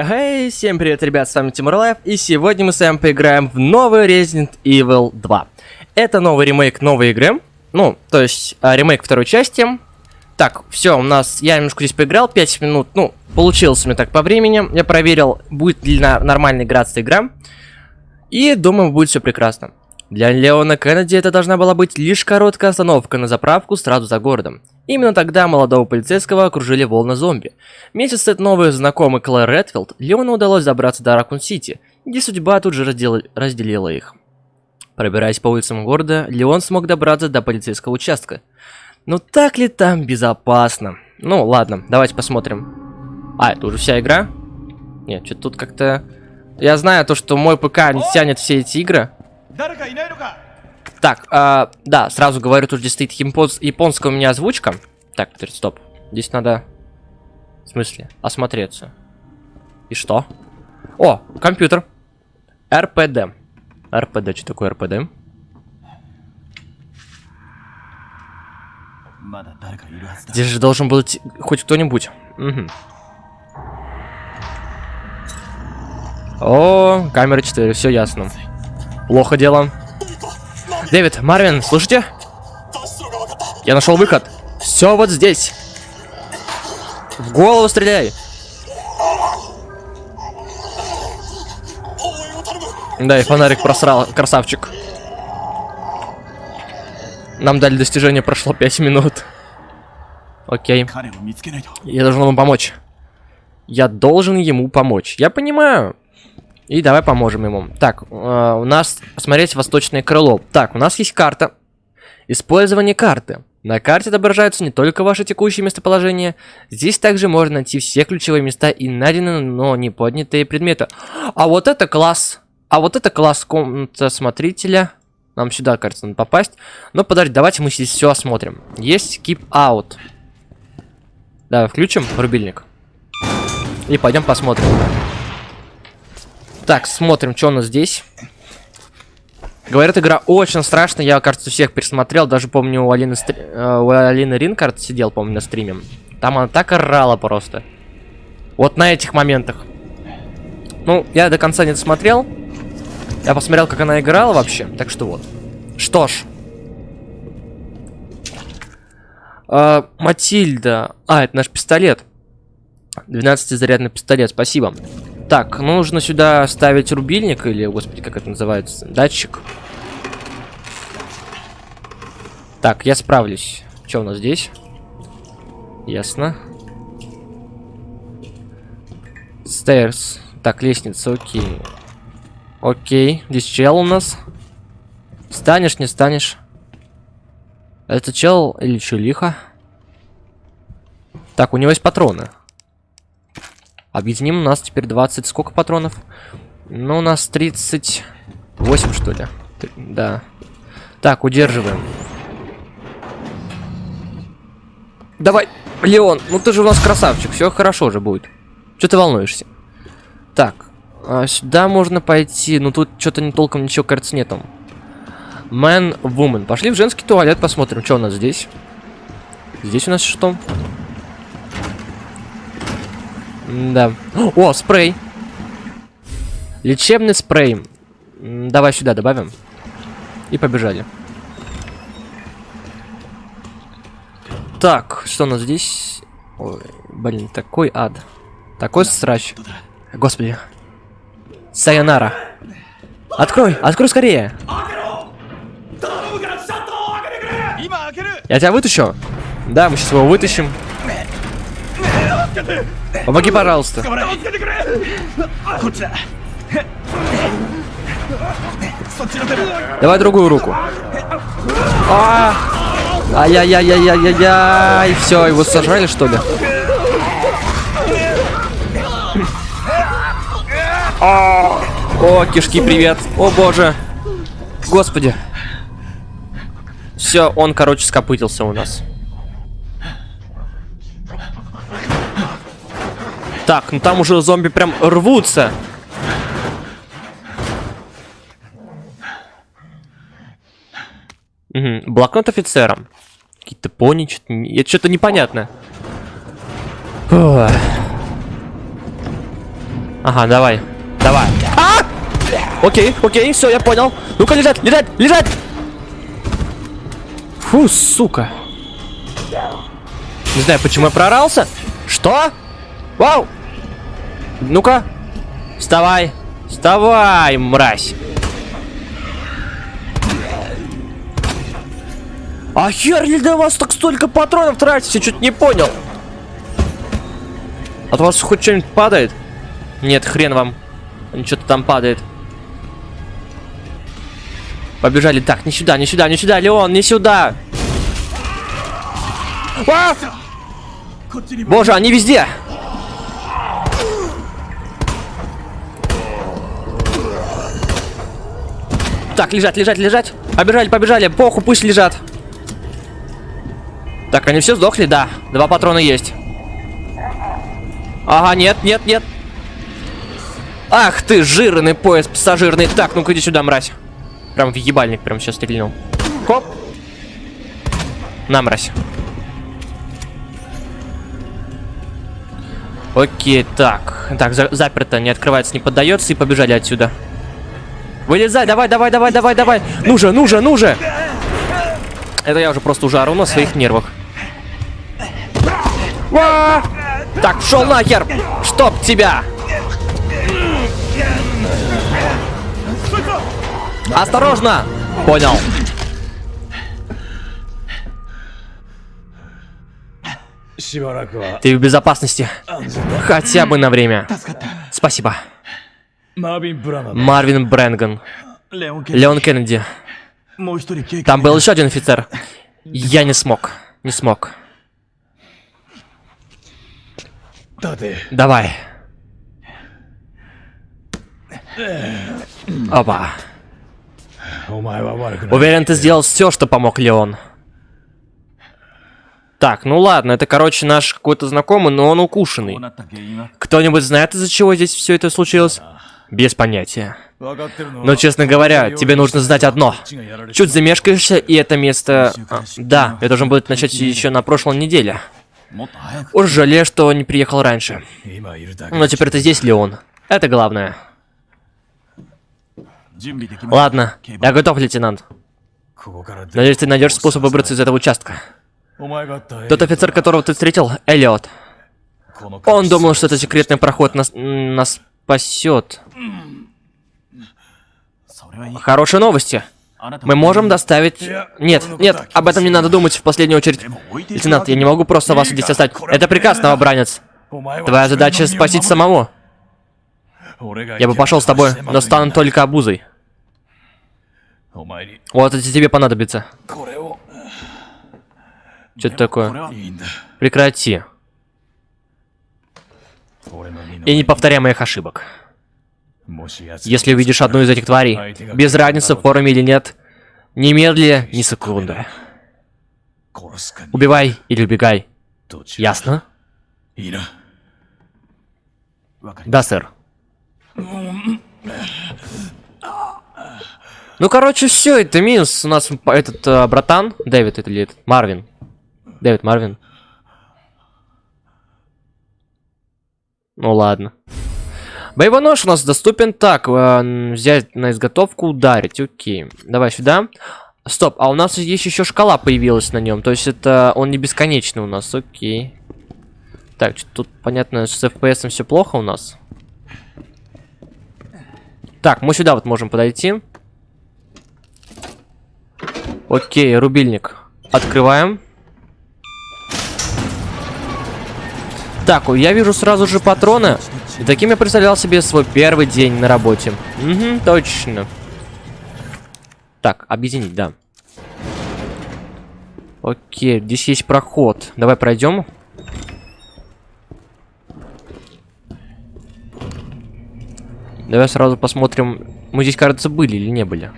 Эй, всем привет, ребят, с вами Тимур Лайф, и сегодня мы с вами поиграем в новый Resident Evil 2. Это новый ремейк новой игры, ну, то есть а, ремейк второй части. Так, все, у нас, я немножко здесь поиграл, 5 минут, ну, получилось мне так по времени. Я проверил, будет ли на, нормально играться игра, и думаю, будет все прекрасно. Для Леона Кеннеди это должна была быть лишь короткая остановка на заправку сразу за городом. Именно тогда молодого полицейского окружили волны зомби. Вместе с новой знакомой Клэр Редфилд, Леону удалось добраться до Ракун-Сити, где судьба тут же раздел... разделила их. Пробираясь по улицам города, Леон смог добраться до полицейского участка. Но так ли там безопасно? Ну, ладно, давайте посмотрим. А, это уже вся игра? Нет, что-то тут как-то... Я знаю то, что мой ПК не тянет все эти игры. Так, э, да, сразу говорю, тут здесь стоит японс японская у меня озвучка. Так, стоп. Здесь надо... В смысле? Осмотреться. И что? О, компьютер. РПД. РПД, что такое РПД? Здесь же должен быть хоть кто-нибудь. Угу. О, камера 4, все ясно. Плохо дело. Дэвид, Марвин, слышите? Я нашел выход. Все вот здесь. В голову стреляй. Да, и фонарик просрал, красавчик. Нам дали достижение, прошло 5 минут. Окей. Я должен ему помочь. Я должен ему помочь. Я понимаю. И давай поможем ему. Так, э, у нас посмотреть восточное крыло. Так, у нас есть карта. Использование карты. На карте отображаются не только ваши текущие местоположения. Здесь также можно найти все ключевые места и найденные, но не поднятые предметы. А вот это класс. А вот это класс комната смотрителя. Нам сюда, кажется, надо попасть. Но подожди, давайте мы здесь все осмотрим. Есть keep out. Давай включим рубильник. И пойдем посмотрим. Так, смотрим, что у нас здесь. Говорят, игра очень страшная. Я, кажется, всех пересмотрел. Даже помню, у Алины, стри... Э, у Алины Ринкард сидел, помню, на стриме. Там она так орала просто. Вот на этих моментах. Ну, я до конца не досмотрел. Я посмотрел, как она играла вообще. Так что вот. Что ж. А, Матильда. А, это наш пистолет. 12-зарядный пистолет, спасибо. Так, нужно сюда ставить рубильник или, господи, как это называется, датчик. Так, я справлюсь. Что у нас здесь? Ясно. Stairs. Так, лестница, окей. Окей, здесь чел у нас. Станешь, не станешь. Это чел или чулиха? Так, у него есть патроны. Объединим, у нас теперь 20... Сколько патронов? Ну, у нас 38, что ли? Да. Так, удерживаем. Давай, Леон, ну ты же у нас красавчик, все хорошо же будет. Что ты волнуешься? Так, а сюда можно пойти, но тут что-то не толком ничего, кажется, нету. Man, woman. Пошли в женский туалет, посмотрим, что у нас здесь. Здесь у нас что? Да. О, спрей. Лечебный спрей. Давай сюда добавим. И побежали. Так, что у нас здесь? Ой, блин, такой ад. Такой срач. Господи. Сайонара. Открой, открой скорее. Я тебя вытащу? Да, мы сейчас его вытащим. Помоги, пожалуйста. Давай другую руку. А! Ай-яй-яй-яй-яй-яй. Все, его сожрали, что ли? О, кишки, привет. О, боже. Господи. Все, он, короче, скопытился у нас. Так, ну там уже зомби прям рвутся. Угу. Блокнот офицера. Какие-то пони, что-то... Это что-то непонятно. Ага, давай. Давай. А! Окей, окей, все, я понял. Ну-ка, лежать, лежать, лежать! Фу, сука. Не знаю, почему я прорался. Что? Вау! Ну-ка. Вставай. Вставай, мразь. А хер ли для вас так столько патронов тратите? Чуть не понял. От вас хоть что-нибудь падает? Нет, хрен вам. Что-то там падает. Побежали. Так, не сюда, не сюда, не сюда, Леон, не сюда. А! Боже, они везде. Так, лежать, лежать, лежать. Побежали, побежали. Поху, пусть лежат. Так, они все сдохли, да. Два патрона есть. Ага, нет, нет, нет. Ах ты, жирный пояс пассажирный. Так, ну-ка иди сюда, мразь. Прям в ебальник прям сейчас стрельнул. Хоп. На, мразь. Окей, так. Так, за заперто, не открывается, не поддается и побежали отсюда. Вылезай, давай, давай, давай, давай, давай. Ну же, ну же, ну же. Это я уже просто уже ору на своих нервах. Ва! Так, шел нахер! Чтоб тебя! Осторожно! Понял. Ты в безопасности. Хотя бы на время. Спасибо. Марвин Брэнган. Леон Кеннеди. Там был еще один офицер. Я не смог. Не смог. Давай. Опа. Уверен, ты сделал все, что помог Леон. Так, ну ладно, это, короче, наш какой-то знакомый, но он укушенный. Кто-нибудь знает, из-за чего здесь все это случилось? Без понятия. Но, честно говоря, тебе нужно знать одно. Чуть замешкаешься, и это место... А, да, я должен был начать еще на прошлой неделе. Уж жалею, что не приехал раньше. Но теперь ты здесь, Леон. Это главное. Ладно, я готов, лейтенант. Надеюсь, ты найдешь способ выбраться из этого участка. Тот офицер, которого ты встретил, Эллиот. Он думал, что это секретный проход нас, нас спасет. Хорошие новости. Мы можем доставить... Нет, нет, об этом не надо думать в последнюю очередь. Лейтенант, я не могу просто вас здесь оставить. Это приказ, новобранец. Твоя задача спасить самого. Я бы пошел с тобой, но стану только обузой. Вот это тебе понадобится. Что это такое? Прекрати. И не ошибок. Если увидишь одну из этих тварей, без разницы, в форме или нет, немедли ни секунды. Убивай или убегай. Ясно? Да, сэр. Ну, короче, все, это минус. У нас этот э, братан, Дэвид или этот, Марвин. Дэвид Марвин. Ну ладно. Боевой нож у нас доступен. Так, э, взять на изготовку, ударить. Окей. Давай сюда. Стоп, а у нас есть еще шкала появилась на нем. То есть это он не бесконечный у нас. Окей. Так, тут понятно, с FPS все плохо у нас. Так, мы сюда вот можем подойти. Окей, рубильник. Открываем. Так, я вижу сразу же патроны. И таким я представлял себе свой первый день на работе. Угу, точно. Так, объединить, да. Окей, здесь есть проход. Давай пройдем. Давай сразу посмотрим. Мы здесь, кажется, были или не были.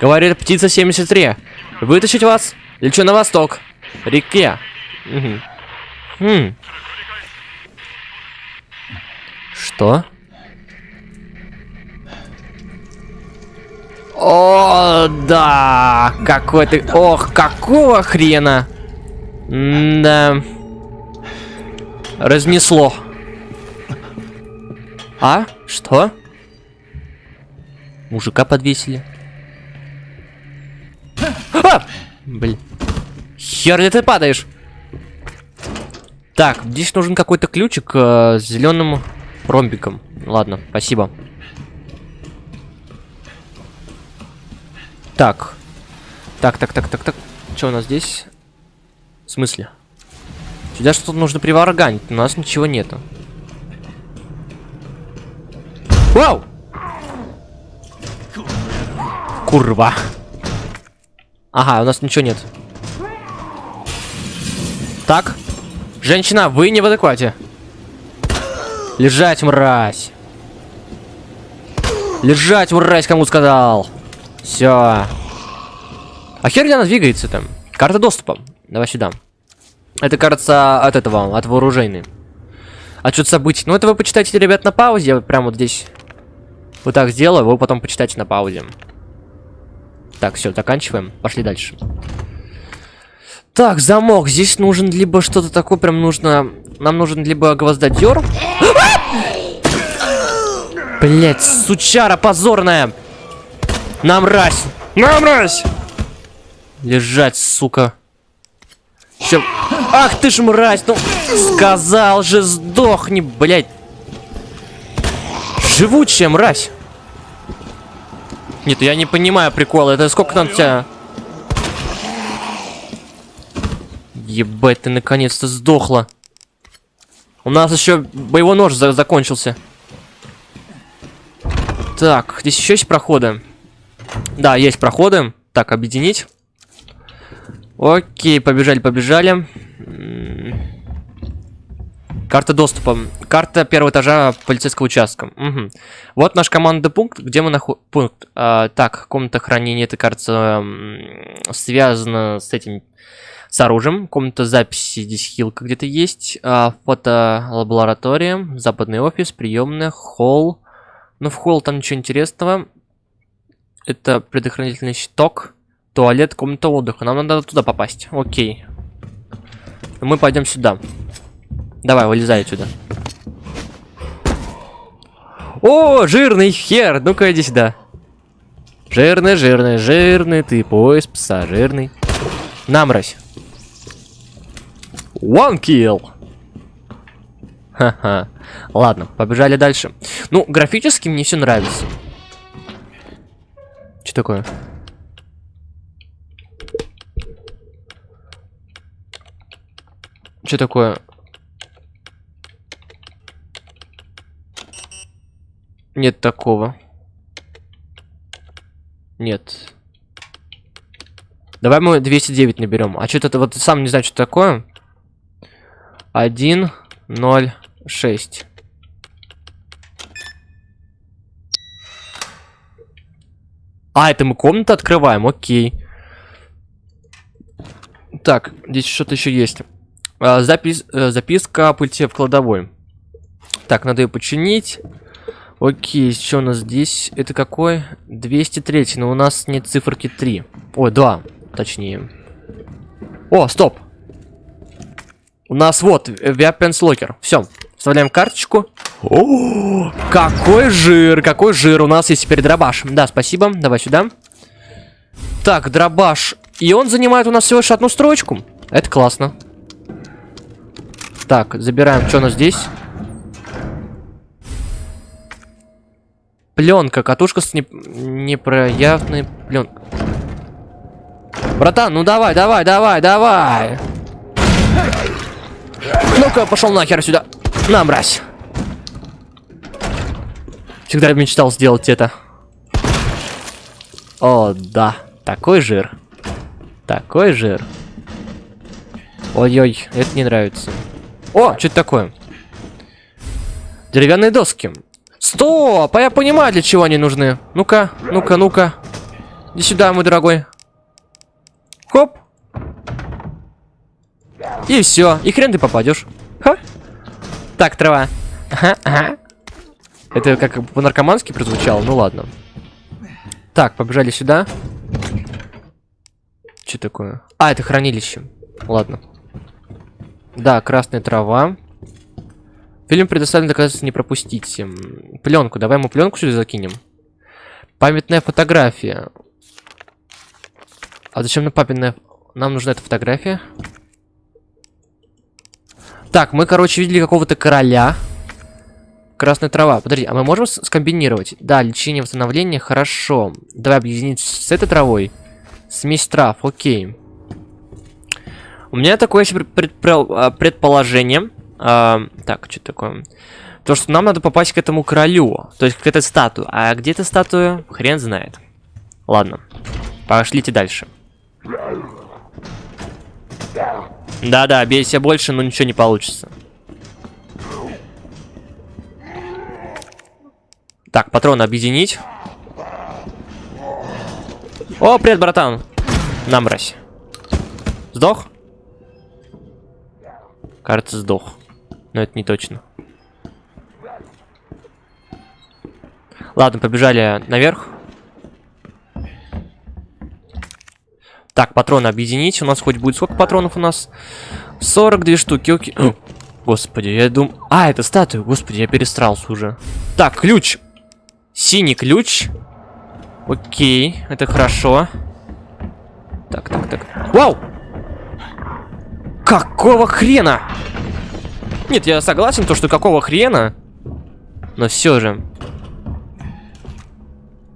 Говорит птица 73. Вытащить вас? Лечу на восток. Реке. Угу. Хм. Что? О, да. Какой ты... Ох, какого хрена? да. Разнесло. А? Что? Мужика подвесили. А! Блин. Хер ли ты падаешь? Так, здесь нужен какой-то ключик э, с зеленым ромбиком. Ладно, спасибо. Так. Так, так, так, так, так. Что у нас здесь? В смысле? Сюда что-то нужно приварганить, у нас ничего нету. Вау! Курва. Ага, у нас ничего нет. Так. Женщина, вы не в адеквате. Лежать, мразь. Лежать, мразь, кому сказал. Все. А хер ли она двигается там? Карта доступа. Давай сюда. Это, кажется, от этого, от вооружейной. Отчет событий. Ну, это вы почитайте, ребят, на паузе. Я прямо вот здесь вот так сделаю, вы потом почитайте на паузе. Так, все, заканчиваем. Пошли дальше. Так, замок. Здесь нужен либо что-то такое, прям нужно... Нам нужен либо гвоздодер. Блять, сучара позорная. Нам мразь. Нам мразь. Лежать, сука. Чем? Ах ты ж мразь, ну сказал же сдохни, блять. Живучая мразь. Нет, я не понимаю прикола. Это сколько там тебя... Ебать, ты наконец-то сдохла. У нас еще боевой нож за закончился. Так, здесь еще есть проходы. Да, есть проходы. Так, объединить. Окей, побежали, побежали. Карта доступа. Карта первого этажа полицейского участка. Угу. Вот наш командный пункт, где мы находим... Пункт. А, так, комната хранения, это, кажется, связано с этим... С оружием. Комната записи, здесь хилка где-то есть. А, фотолаборатория, западный офис, приемная, холл. Ну, в холл там ничего интересного. Это предохранительный щиток. Туалет, комната отдыха. Нам надо туда попасть. Окей. Мы пойдем сюда. Давай, вылезай отсюда. О, жирный хер! Ну-ка, иди сюда. Жирный, жирный, жирный, ты пояс пса, жирный. Намразь. One kill. Ха-ха. Ладно, побежали дальше. Ну, графически мне все нравится. Что такое? Что такое? Нет такого. Нет. Давай мы 209 наберем. А что это вот сам не знаю, что такое. 1, 0, 6. А, это мы комнату открываем, окей. Так, здесь что-то еще есть. А, запис, э, записка о пульте в кладовой. Так, надо ее починить. Окей, что у нас здесь? Это какой? 203, но у нас нет циферки 3. Ой, 2, точнее. О, стоп! У нас вот, Weapons Locker. Все, вставляем карточку. О, какой жир, какой жир. У нас есть теперь дробаш. Да, спасибо. Давай сюда. Так, дробаш. И он занимает у нас всего лишь одну строчку. Это классно. Так, забираем, что у нас здесь. Пленка, катушка с не... непроявной пленкой. Братан, ну давай, давай, давай, давай. Ну-ка, пошел нахер сюда. На, мразь. Всегда мечтал сделать это. О, да. Такой жир. Такой жир. Ой-ой, это не нравится. О, что это такое? Деревянные доски. Стоп! А я понимаю, для чего они нужны. Ну-ка, ну-ка, ну-ка. Иди сюда, мой дорогой. Хоп. И все. И хрен ты попадешь. Ха. Так, трава. Ага, ага. Это как по-наркомански прозвучало, ну ладно. Так, побежали сюда. Что такое? А, это хранилище. Ладно. Да, красная трава. Фильм предоставлен доказательства не пропустить. Пленку. Давай мы пленку сюда закинем. Памятная фотография. А зачем нам папиная... Нам нужна эта фотография. Так, мы, короче, видели какого-то короля. Красная трава. Подожди, а мы можем скомбинировать? Да, лечение, восстановление, хорошо. Давай объединить с этой травой. Смесь трав, окей. У меня такое еще а, предположение. А, так, что такое? То, что нам надо попасть к этому королю. То есть к этой статуе. А где эта статуя? Хрен знает. Ладно. Пошлите дальше. Да-да, бейся больше, но ничего не получится. Так, патроны объединить. О, привет, братан. На, мразь. Сдох? Кажется, сдох. Но это не точно. Ладно, побежали наверх. Так, патроны объединить. У нас хоть будет сколько патронов у нас? 42 штуки, окей. О, господи, я думаю... А, это статуя. Господи, я перестрался уже. Так, ключ. Синий ключ. Окей, это хорошо. Так, так, так. Вау! Какого хрена? Нет, я согласен, то, что какого хрена. Но все же.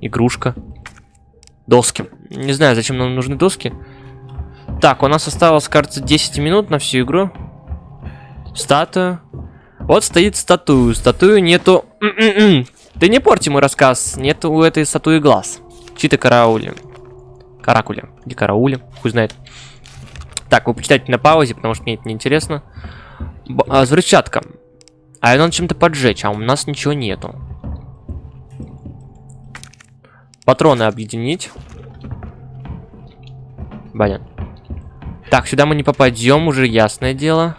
Игрушка. Доски. Не знаю, зачем нам нужны доски. Так, у нас осталось, кажется, 10 минут на всю игру. Статуя. Вот стоит статую. Статую нету... Ты не порти мой рассказ. Нету у этой статуи глаз. Чьи-то караули. Каракули. Где караули? Хуй знает. Так, вы почитайте на паузе, потому что мне это неинтересно. Б а, взрывчатка. А ее надо чем-то поджечь, а у нас ничего нету. Патроны объединить. Понятно. Так, сюда мы не попадем, уже ясное дело.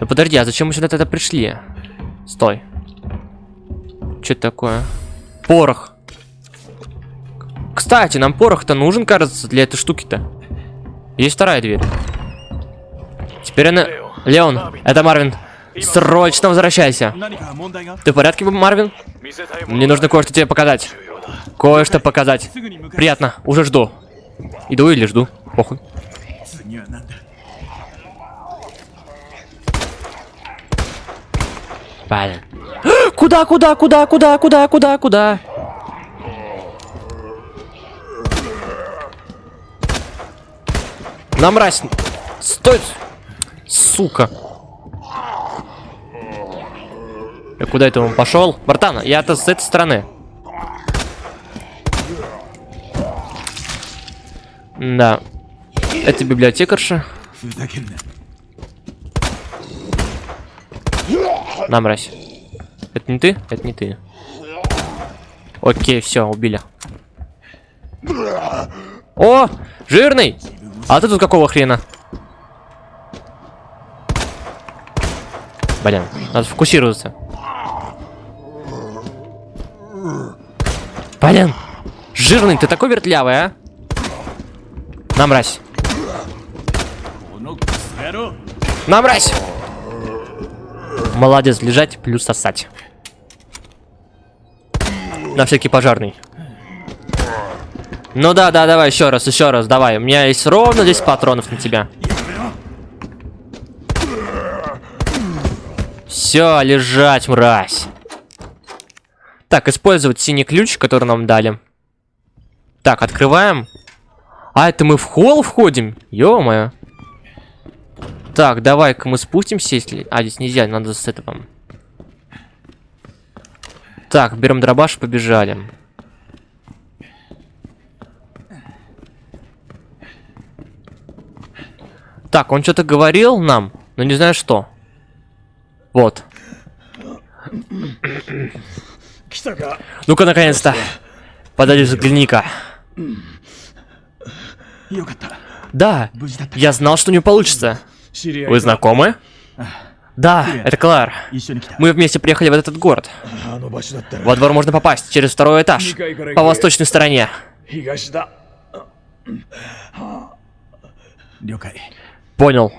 Ну подожди, а зачем мы сюда тогда пришли? Стой. Что это такое? Порох. Кстати, нам порох-то нужен, кажется, для этой штуки-то. Есть вторая дверь. Теперь она... Леон, это Марвин. Срочно возвращайся. Ты в порядке, Марвин? Мне нужно кое-что тебе показать. Кое-что показать. Приятно, уже жду. Иду или жду, похуй. Блин. Куда, куда, куда, куда, куда, куда, куда? На мразь. Стой. Сука. Я куда это он пошел? Братан, я-то с этой стороны. Да. Это библиотекарша. На, мразь. Это не ты? Это не ты. Окей, все, убили. О, жирный! А ты тут какого хрена? Блин, надо фокусироваться. Блин, жирный, ты такой вертлявый, а? На, мразь. На, мразь! Молодец, лежать плюс сосать. На всякий пожарный. Ну да, да, давай еще раз, еще раз, давай. У меня есть ровно 10 патронов на тебя. Все, лежать, мразь. Так, использовать синий ключ, который нам дали. Так, открываем. А, это мы в холл входим? Ё-моё. Так, давай-ка мы спустимся, если... А, здесь нельзя, надо с этого. Так, берем дробаш, побежали. Так, он что-то говорил нам, но не знаю что. Вот. Ну-ка, наконец-то. Подойди, взгляни-ка. Да, я знал, что не получится. Вы знакомы? Да, это Клар. Мы вместе приехали в этот город. Во двор можно попасть через второй этаж, по восточной стороне. Понял.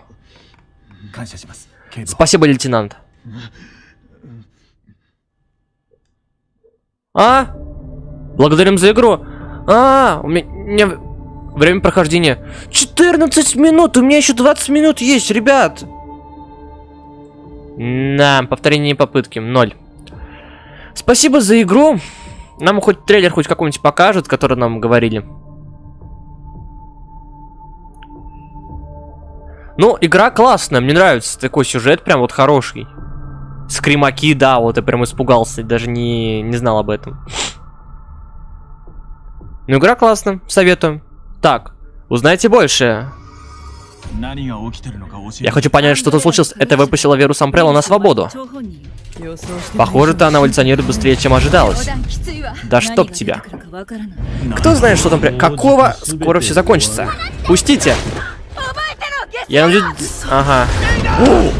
Спасибо, лейтенант. А? Благодарим за игру. А, у меня время прохождения 14 минут. У меня еще 20 минут есть, ребят. На, повторение попытки. Ноль. Спасибо за игру. Нам хоть трейлер хоть какой-нибудь покажут, который нам говорили. Ну, игра классная, мне нравится. Такой сюжет прям вот хороший. Скримаки, да, вот я прям испугался, даже не, не знал об этом. Ну, игра классная, советую. Так, узнайте больше. Я хочу понять, что то случилось. Это выпустила вирус Ампрелла на свободу. Похоже-то она эволюционирует быстрее, чем ожидалось. Да чтоб тебя. Кто знает, что там... Какого? Скоро все закончится. Пустите. Я надеюсь... Ага. О!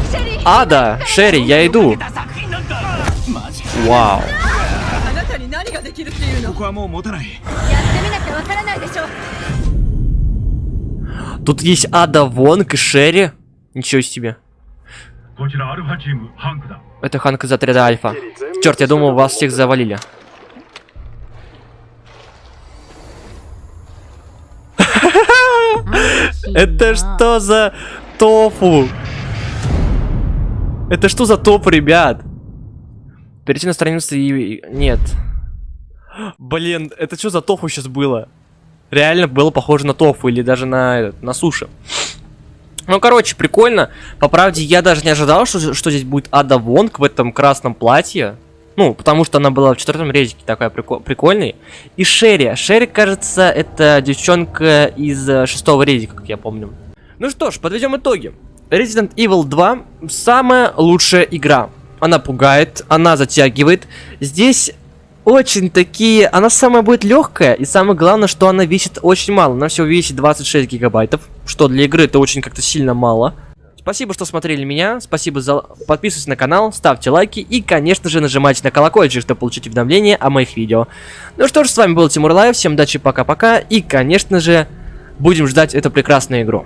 Ада, Шерри, я иду. Вау. Тут есть Ада Вонг и Шерри. Ничего себе. Это Ханк из отряда Альфа. Черт, я думал, вас всех завалили. Это что за тофу? Это что за топ, ребят? Перейти на страницу и... Нет. Блин, это что за тофу сейчас было? Реально было похоже на тофу или даже на, на суши. Ну, короче, прикольно. По правде, я даже не ожидал, что, что здесь будет Ада Вонг в этом красном платье. Ну, потому что она была в четвертом резике такая прико- прикольная. И Шерри. Шерри, кажется, это девчонка из э, шестого резика, как я помню. Ну что ж, подведем итоги. Resident Evil 2 самая лучшая игра. Она пугает, она затягивает. Здесь очень такие... Она самая будет легкая, и самое главное, что она весит очень мало. Она всего весит 26 гигабайтов, что для игры это очень как-то сильно мало. Спасибо, что смотрели меня, спасибо за... Подписывайтесь на канал, ставьте лайки и, конечно же, нажимайте на колокольчик, чтобы получить уведомления о моих видео. Ну что ж, с вами был Тимур Лайв, всем удачи, пока-пока, и, конечно же, будем ждать эту прекрасную игру.